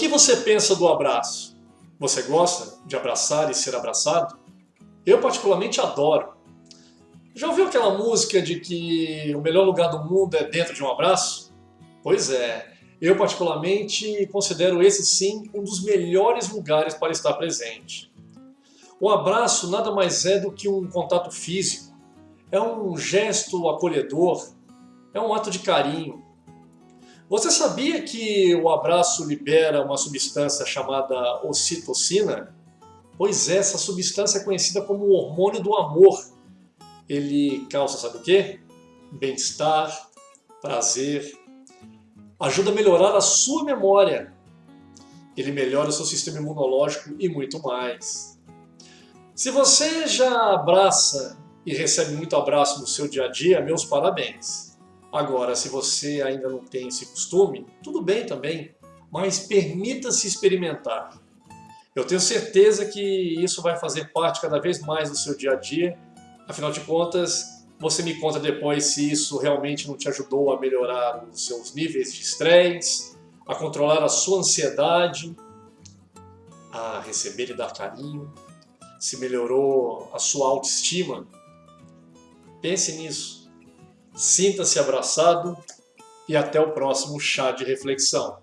que você pensa do abraço? Você gosta de abraçar e ser abraçado? Eu particularmente adoro. Já ouviu aquela música de que o melhor lugar do mundo é dentro de um abraço? Pois é, eu particularmente considero esse sim um dos melhores lugares para estar presente. O abraço nada mais é do que um contato físico, é um gesto acolhedor, é um ato de carinho. Você sabia que o abraço libera uma substância chamada ocitocina? Pois é, essa substância é conhecida como o hormônio do amor. Ele causa, sabe o quê? Bem-estar, prazer, ajuda a melhorar a sua memória, ele melhora o seu sistema imunológico e muito mais. Se você já abraça e recebe muito abraço no seu dia a dia, meus parabéns. Agora, se você ainda não tem esse costume, tudo bem também, mas permita-se experimentar. Eu tenho certeza que isso vai fazer parte cada vez mais do seu dia a dia, afinal de contas, você me conta depois se isso realmente não te ajudou a melhorar os seus níveis de estresse, a controlar a sua ansiedade, a receber e dar carinho, se melhorou a sua autoestima. Pense nisso. Sinta-se abraçado e até o próximo chá de reflexão.